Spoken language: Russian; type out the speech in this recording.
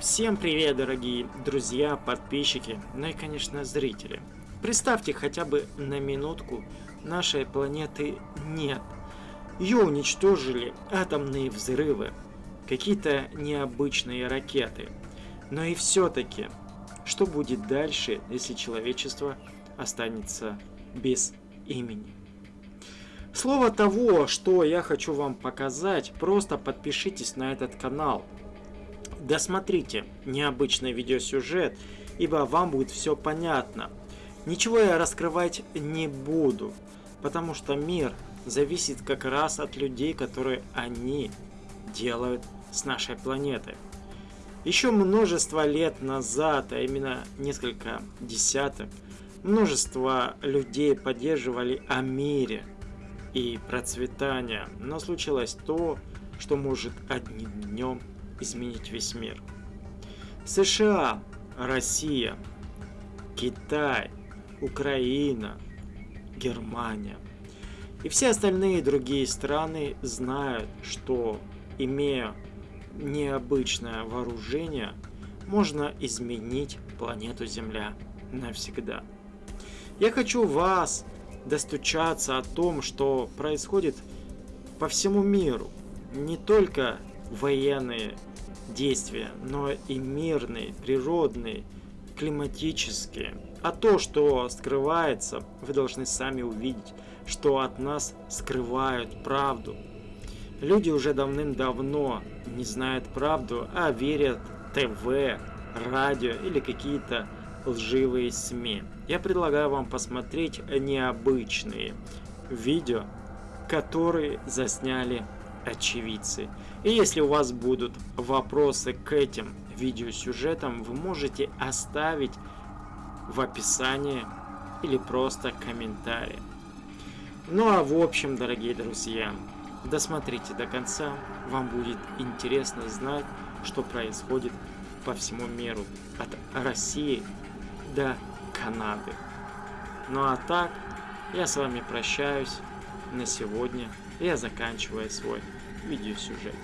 Всем привет, дорогие друзья, подписчики, ну и, конечно, зрители. Представьте хотя бы на минутку, нашей планеты нет. Ее уничтожили атомные взрывы, какие-то необычные ракеты. Но и все-таки, что будет дальше, если человечество останется без имени? Слово того, что я хочу вам показать, просто подпишитесь на этот канал – Досмотрите необычный видеосюжет, ибо вам будет все понятно. Ничего я раскрывать не буду, потому что мир зависит как раз от людей, которые они делают с нашей планеты. Еще множество лет назад, а именно несколько десяток, множество людей поддерживали о мире и процветании, но случилось то, что может одним днем изменить весь мир. США, Россия, Китай, Украина, Германия и все остальные другие страны знают, что имея необычное вооружение, можно изменить планету Земля навсегда. Я хочу вас достучаться о том, что происходит по всему миру. Не только военные действия, но и мирные, природные, климатические. А то, что скрывается, вы должны сами увидеть, что от нас скрывают правду. Люди уже давным-давно не знают правду, а верят ТВ, радио или какие-то лживые СМИ. Я предлагаю вам посмотреть необычные видео, которые засняли очевидцы. И если у вас будут вопросы к этим видеосюжетам, вы можете оставить в описании или просто комментарий. Ну а в общем, дорогие друзья, досмотрите до конца, вам будет интересно знать, что происходит по всему миру, от России до Канады. Ну а так, я с вами прощаюсь на сегодня я заканчиваю свой видеосюжет.